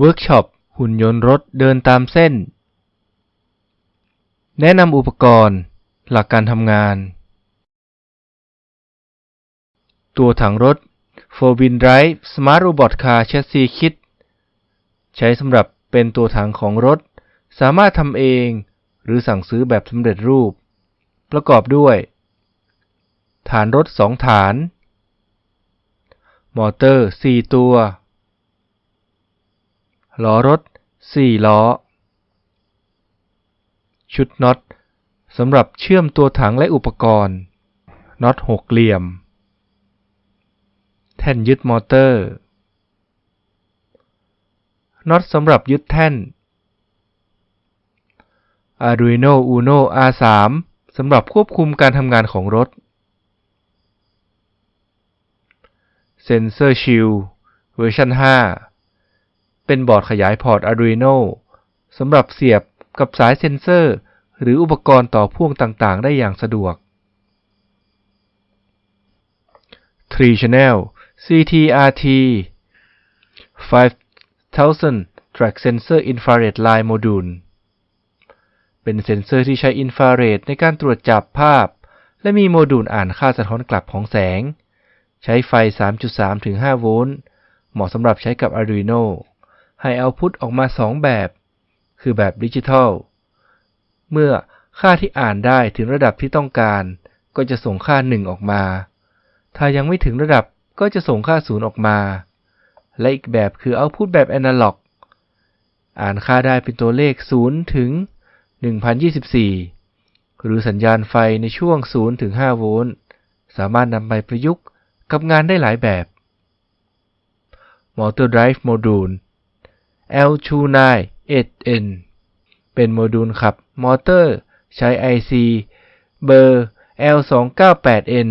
เวิร์กช็อปหุ่นยนต์รถเดินตามเส้น แนะนำอุปกรณ์ หลักการทำงาน ตัวถังรถ 4 Wheel Drive Smart Robot Car Chassis Kit ใช้สำหรับเป็นตัวถังของรถ สามารถทำเองหรือสั่งซื้อแบบสำเร็จรูป ประกอบด้วย ฐานรถ 2 ฐาน มอเตอร์ 4 ตัว ล้อรถ 4 ล้อ ชุดน็อตสำหรับเชื่อมตัวถังและอุปกรณ์น็อตหกเหลี่ยม แท่นยึดมอเตอร์น็อตสำหรับยึดแท่น Arduino Uno R3 สำหรับควบคุมการทำงานของรถ Sensor Shield เวอร์ชัน5 เป็นบอร์ดขยายพอร์ต Arduino สำหรับเสียบกับสายเซ็นเซอร์ หรืออุปกรณ์ต่อพ่วงต่างๆ ได้อย่างสะดวก 3 Channel TCRT 5000 Track Sensor Infrared Line Module เป็นเซ็นเซอร์ที่ใช้อินฟราเรดในการตรวจจับภาพ และมีโมดูลอ่านค่าสะท้อนกลับของแสง ใช้ไฟ 3.3 5โวลต์ เหมาะสำหรับใช้กับ Arduino ให้เอาพุตออกมา 2 แบบ คือแบบดิจิทัล เมื่อค่าที่อ่านได้ถึงระดับที่ต้องการ ก็จะส่งค่า 1 ออกมา ถ้ายังไม่ถึงระดับก็จะส่งค่า 0 ออกมา และอีกแบบคือเอาพุตแบบแอนาล็อก อ่านค่าได้เป็นตัวเลข 0 ถึง 1024 หรือสัญญาณไฟในช่วง 0 ถึง 5 โวลต์ สามารถนำไปประยุกต์กับงานได้หลายแบบ Motor Drive Module L298N เป็นโมดูลขับมอเตอร์ ใช้ IC เบอร์ L298N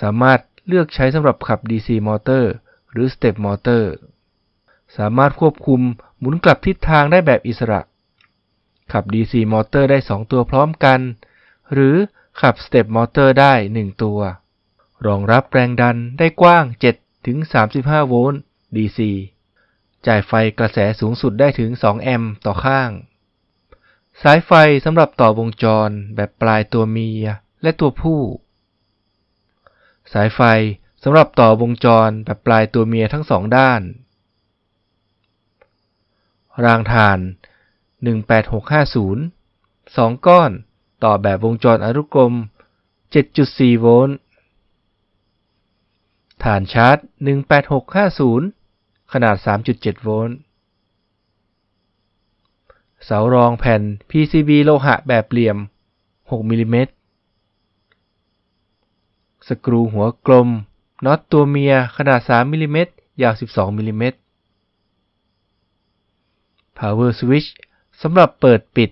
สามารถเลือกใช้สำหรับขับ DC มอเตอร์ หรือ Step มอเตอร์ สามารถควบคุมหมุนกลับทิศทางได้แบบอิสระ ขับ DC มอเตอร์ได้ 2 ตัวพร้อมกัน หรือขับ Step มอเตอร์ได้ 1 ตัว รองรับแรงดันได้กว้าง 7-35 โวลต์ DC จ่ายไฟกระแสสูงสุดได้ถึง 2 แอมป์ต่อข้าง สายไฟสำหรับต่อวงจรแบบปลายตัวเมียและตัวผู้ สายไฟสำหรับต่อวงจรแบบปลายตัวเมียทั้งสองด้าน รางถ่าน 18650 2 ก้อนต่อแบบวงจรอนุกรม 7.4 โวลต์ ฐานชาร์จ 18650 ขนาด 3.7 โวลต์ เสารองแผ่น PCB โลหะแบบเหลี่ยม 6 มิลิเมตร สกรูหัวกลม น็อตตัวเมียขนาด 3 มิลิเมตร ยาว 12 มิลิเมตร Power Switch สำหรับเปิดปิด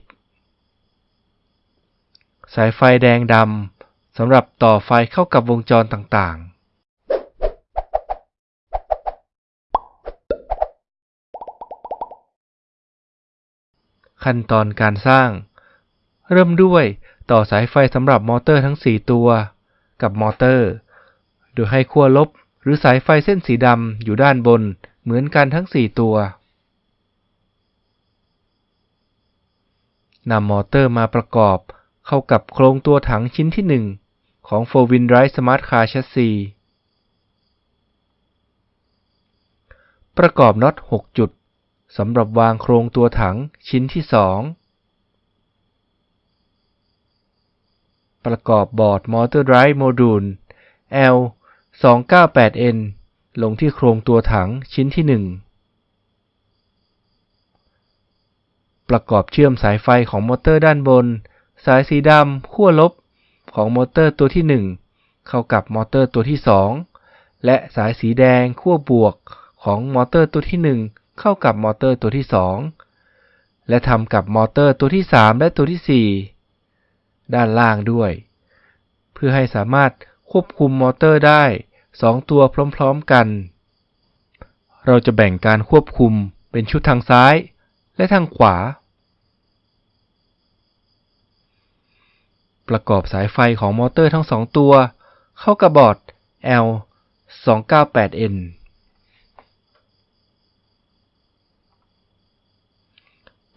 สายไฟแดงดำสำหรับต่อไฟเข้ากับวงจรต่างๆ ขั้นตอนการสร้าง เริ่มด้วยต่อสายไฟสำหรับมอเตอร์ทั้ง 4 ตัว กับมอเตอร์ โดยให้ขั้วลบหรือสายไฟเส้นสีดำอยู่ด้านบนเหมือนกันทั้ง 4 ตัวนำมอเตอร์มาประกอบเข้ากับโครงตัวถังชิ้นที่ 1 ของ 4 Wheel Drive Smart Car Chassis ประกอบน็อต 6 จุด สำหรับวางโครงตัวถังชิ้นที่2ประกอบบอร์ด Motor Drive Module L 298N ลงที่โครงตัวถังชิ้นที่ 1 ประกอบเชื่อมสายไฟของมอเตอร์ด้านบน สายสีดำขั้วลบของมอเตอร์ตัวที่ 1 เข้ากับมอเตอร์ตัวที่ 2 และสายสีแดงขั้วบวกของมอเตอร์ตัวที่ 1 เข้ากับมอเตอร์ตัวที่ 2 และทำกับมอเตอร์ตัวที่ 3 และตัวที่ 4 ด้านล่างด้วย เพื่อให้สามารถควบคุมมอเตอร์ได้ 2 ตัวพร้อมๆกัน เราจะแบ่งการควบคุมเป็นชุดทางซ้ายและทางขวา ประกอบสายไฟของมอเตอร์ทั้งสองตัว เข้ากับบอร์ด L 298N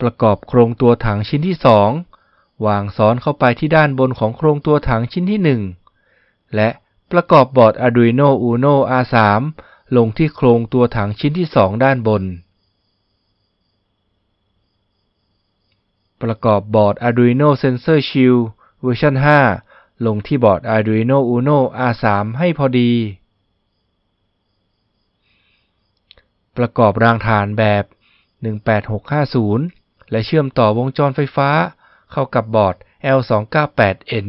ประกอบโครงตัวถังชิ้นที่ 2 วางซ้อนเข้าไปที่ด้านบนของโครงตัวถังชิ้นที่ 1 และประกอบบอร์ด Arduino Uno R3 ลงที่โครงตัวถังชิ้นที่ 2 ด้านบน ประกอบบอร์ด Arduino Sensor Shield เวอร์ชัน5 ลงที่บอร์ด Arduino Uno R3 ให้พอดี ประกอบรางถ่านแบบ 18650 และเชื่อมต่อวงจรไฟฟ้าเข้ากับบอร์ด L298N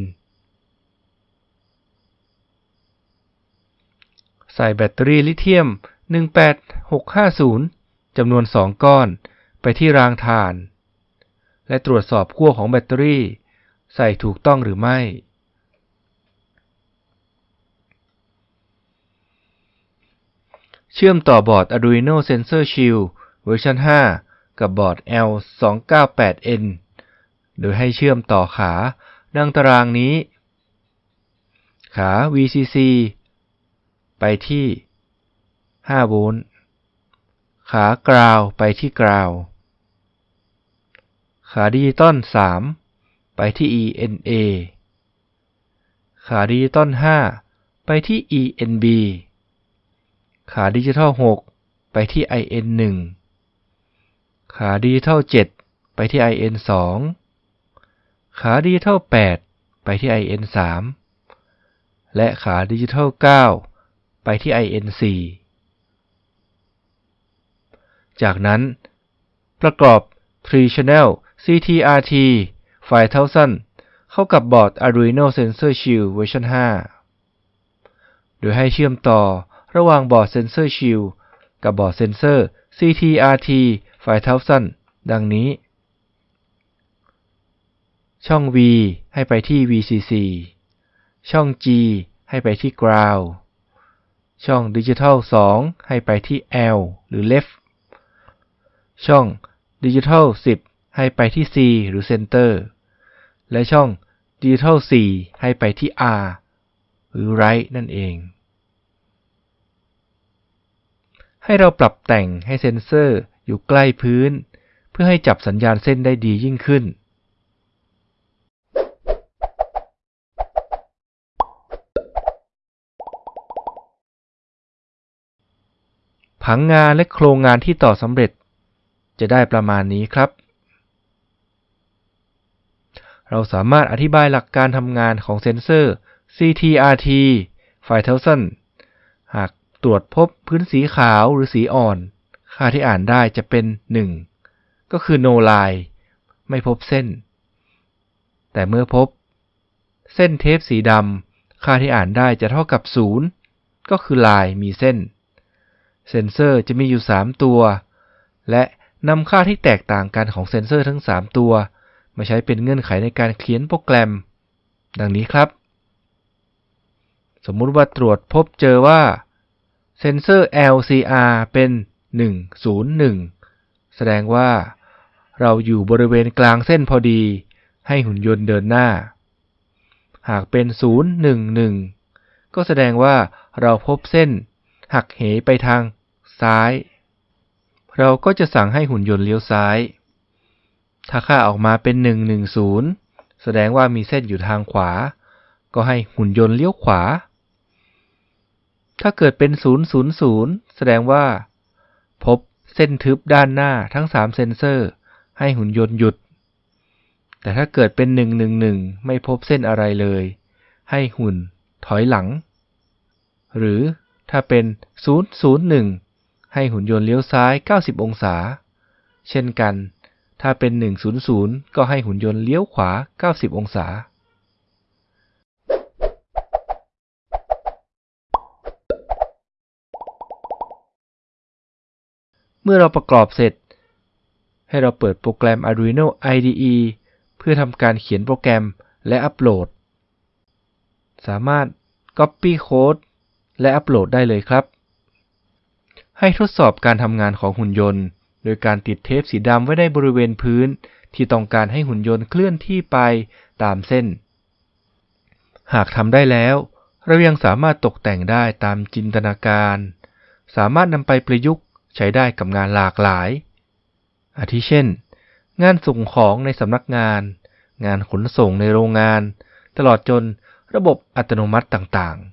ใส่แบตเตอรี่ลิเธียม 18650 จำนวน 2 ก้อน ไปที่รางถ่าน และตรวจสอบขั้วของแบตเตอรี่ ใส่ถูกต้องหรือไม่ เชื่อมต่อบอร์ด Arduino Sensor Shield เวอร์ชัน5 กับบอร์ด L298N โดยให้เชื่อมต่อขาดังตารางนี้ ขา VCC ไปที่ 5 โวลต์ ขา ground ไปที่ ground ขาดิจิตอล 3 ไปที่ ENA ขาดิจิตอล 5 ไปที่ ENB ขาดิจิตอล 6 ไปที่ IN1 ขาดิจิตอล7ไปที่ IN2 ขาดิจิตอล8ไปที่ IN3 และขาดิจิตอล9 ไปที่ IN4 จากนั้น ประกอบ 3 Channel TCRT 5000 เข้ากับบอร์ด Arduino Sensor Shield เวอร์ชัน5 โดยให้เชื่อมต่อระหว่างบอร์ด Sensor Shield กับบอร์ดเซนเซอร์ CTRT 5000ดังนี้ ช่อง V ให้ไปที่ VCC ช่อง G ให้ไปที่ Ground ช่อง Digital 2ให้ไปที่ L หรือ Left ช่อง Digital 10 ให้ไปที่ C หรือ Center และช่อง Digital 4ให้ไปที่ R หรือ Right นั่นเอง ให้เราปรับแต่งให้เซนเซอร์อยู่ใกล้พื้น เพื่อให้จับสัญญาณเส้นได้ดียิ่งขึ้น ผังงานและโครงงานที่ต่อสำเร็จ จะได้ประมาณนี้ครับ เราสามารถอธิบายหลักการทำงานของเซนเซอร์ CTRT 5000 ตรวจพบพื้นสีขาวหรือสีอ่อน ค่าที่อ่านได้จะเป็น 1 ก็คือ no line ไม่พบเส้น แต่เมื่อพบ เส้นเทปสีดำ ค่าที่อ่านได้จะเท่ากับ 0 ก็คือลายมีเส้น เซนเซอร์จะมีอยู่ 3 ตัว และนำค่าที่แตกต่างกันของเซนเซอร์ทั้ง 3 ตัว มาใช้เป็นเงื่อนไขในการเขียนโปรแกรม ดังนี้ครับ สมมุติว่าตรวจพบเจอว่า เซนเซอร์ LCR เป็น 101 แสดงว่าเราอยู่บริเวณกลางเส้นพอดี ให้หุ่นยนต์เดินหน้า หากเป็น 011 ก็แสดงว่าเราพบเส้นหักเหไปทางซ้าย เราก็จะสั่งให้หุ่นยนต์เลี้ยวซ้าย ถ้าค่าออกมาเป็น 110 แสดงว่ามีเส้นอยู่ทางขวา ก็ให้หุ่นยนต์เลี้ยวขวา ถ้าเกิดเป็น 000 แสดงว่า พบเส้นทึบด้านหน้าทั้ง 3 เซนเซอร์ ให้หุ่นยนต์หยุด แต่ถ้าเกิดเป็น 111 ไม่พบเส้นอะไรเลย ให้หุ่นถอยหลัง หรือถ้าเป็น 001 ให้หุ่นยนต์เลี้ยวซ้าย 90 องศา เช่นกัน ถ้าเป็น 100 ก็ให้หุ่นยนต์เลี้ยวขวา 90 องศา เมื่อเราประกอบเสร็จ ให้เราเปิดโปรแกรม Arduino IDE เพื่อทำการเขียนโปรแกรมและอัปโหลด สามารถ Copy Code และอัปโหลดได้เลยครับ ให้ทดสอบการทำงานของหุ่นยนต์ โดยการติดเทปสีดำไว้ในบริเวณพื้น ที่ต้องการให้หุ่นยนต์เคลื่อนที่ไปตามเส้น หากทำได้แล้ว เรายังสามารถตกแต่งได้ตามจินตนาการ สามารถนำไปประยุกต์ ใช้ได้กับงานหลากหลาย อาทิเช่น งานส่งของในสำนักงาน งานขนส่งในโรงงาน ตลอดจนระบบอัตโนมัติต่างๆ